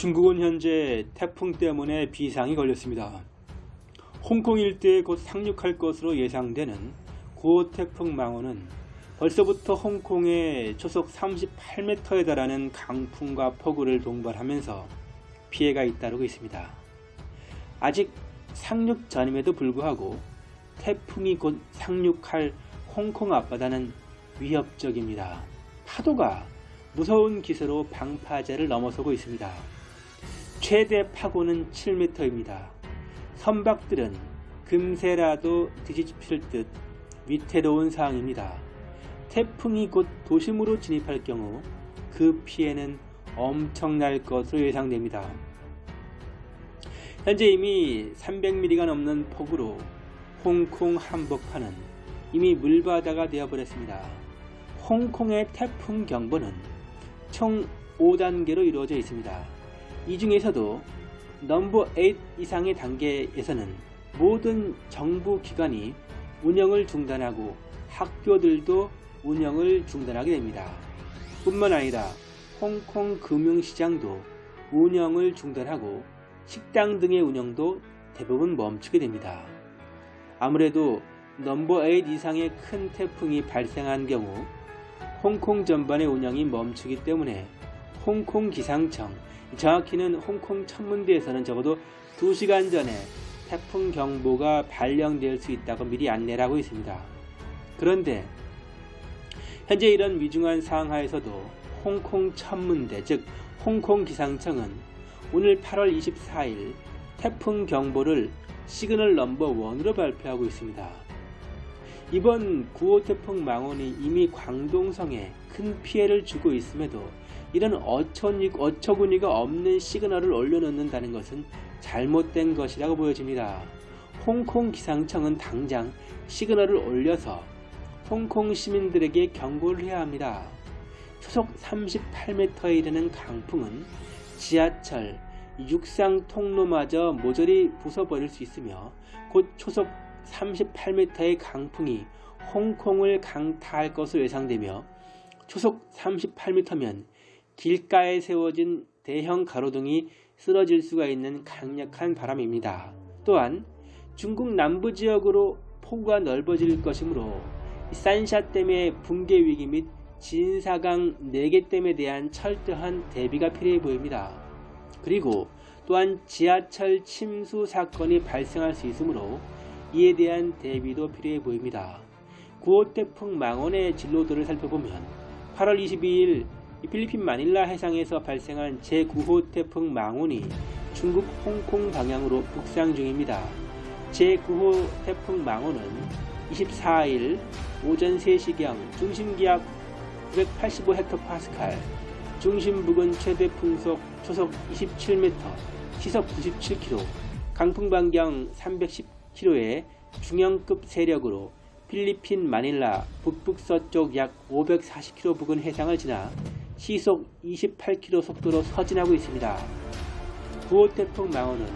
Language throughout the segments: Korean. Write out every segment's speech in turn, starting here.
중국은 현재 태풍 때문에 비상이 걸렸습니다. 홍콩 일대에 곧 상륙할 것으로 예상되는 9호 태풍 망원은 벌써부터 홍콩에 초속 38m에 달하는 강풍과 폭우를 동반하면서 피해가 잇따르고 있습니다. 아직 상륙 전임에도 불구하고 태풍이 곧 상륙할 홍콩 앞바다는 위협적입니다. 파도가 무서운 기세로 방파제를 넘어서고 있습니다. 최대 파고는 7m입니다. 선박들은 금세라도 뒤집힐 듯 위태로운 상황입니다. 태풍이 곧 도심으로 진입할 경우 그 피해는 엄청날 것으로 예상됩니다. 현재 이미 300mm가 넘는 폭우로 홍콩 한복판은 이미 물바다가 되어버렸습니다. 홍콩의 태풍 경보는 총 5단계로 이루어져 있습니다. 이 중에서도 넘버 8 이상의 단계에서는 모든 정부 기관이 운영을 중단하고 학교들도 운영을 중단하게 됩니다. 뿐만 아니라 홍콩 금융시장도 운영을 중단하고 식당 등의 운영도 대부분 멈추게 됩니다. 아무래도 넘버 8 이상의 큰 태풍이 발생한 경우 홍콩 전반의 운영이 멈추기 때문에 홍콩 기상청, 정확히는 홍콩 천문대에서는 적어도 2시간 전에 태풍 경보가 발령될 수 있다고 미리 안내를 하고 있습니다. 그런데 현재 이런 위중한 상하에서도 홍콩 천문대 즉 홍콩 기상청은 오늘 8월 24일 태풍 경보를 signal number 1으로 발표하고 있습니다. 이번 9호 태풍 마온이 이미 광동성에 큰 피해를 주고 있음에도 이런 어처구니, 어처구니가 없는 시그널을 올려놓는다는 것은 잘못된 것이라고 보여집니다. 홍콩 기상청은 당장 시그널을 올려서 홍콩 시민들에게 경고를 해야 합니다. 초속 38m에 이르는 강풍은 지하철, 육상 통로마저 모조리 부숴버릴 수 있으며 곧 초속 38m의 강풍이 홍콩을 강타할 것으로 예상되며 초속 38m면 길가에 세워진 대형 가로등이 쓰러질 수가 있는 강력한 바람입니다. 또한 중국 남부 지역으로 폭우가 넓어질 것이므로 산샤댐의 붕괴 위기 및 진사강 4개 댐에 대한 철저한 대비가 필요해 보입니다. 그리고 또한 지하철 침수 사건이 발생할 수 있으므로 이에 대한 대비도 필요해 보입니다. 9호 태풍 망원의 진로도를 살펴보면 8월 22일 필리핀 마닐라 해상에서 발생한 제9호 태풍 망원이 중국 홍콩 방향으로 북상 중입니다. 제9호 태풍 망원은 24일 오전 3시경 중심기압 985헥토파스칼, 중심 부근 최대 풍속 초속 27m, 시속 97km, 강풍 반경 310 km의 중형급 세력으로 필리핀 마닐라 북북서쪽 약 540km 부근 해상을 지나 시속 28km 속도로 서진하고 있습니다. 9호 태풍 망원은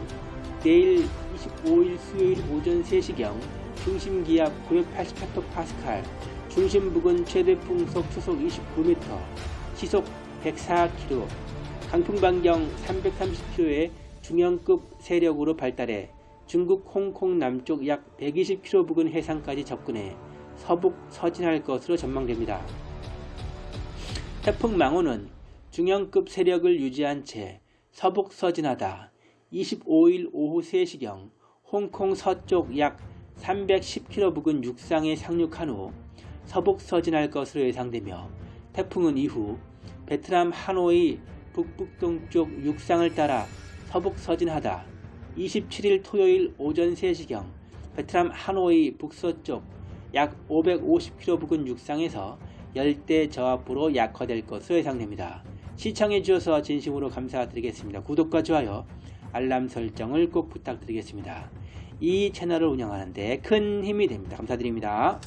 내일 25일 수요일 오전 3시경 중심기압 980헥토파스칼, 중심 부근 최대 풍속 초속 29m, 시속 104km, 강풍 반경 330km의 중형급 세력으로 발달해 중국 홍콩 남쪽 약 120km 부근 해상까지 접근해 서북 서진할 것으로 전망됩니다. 태풍 망호는 중형급 세력을 유지한 채 서북 서진하다 25일 오후 3시경 홍콩 서쪽 약 310km 부근 육상에 상륙한 후 서북 서진할 것으로 예상되며 태풍은 이후 베트남 하노이 북북동쪽 육상을 따라 서북 서진하다 27일 토요일 오전 3시경 베트남 하노이 북서쪽 약 550km 부근 육상에서 열대 저압으로 약화될 것으로 예상됩니다. 시청해 주셔서 진심으로 감사드리겠습니다. 구독과 좋아요, 알람 설정을 꼭 부탁드리겠습니다. 이 채널을 운영하는데 큰 힘이 됩니다. 감사드립니다.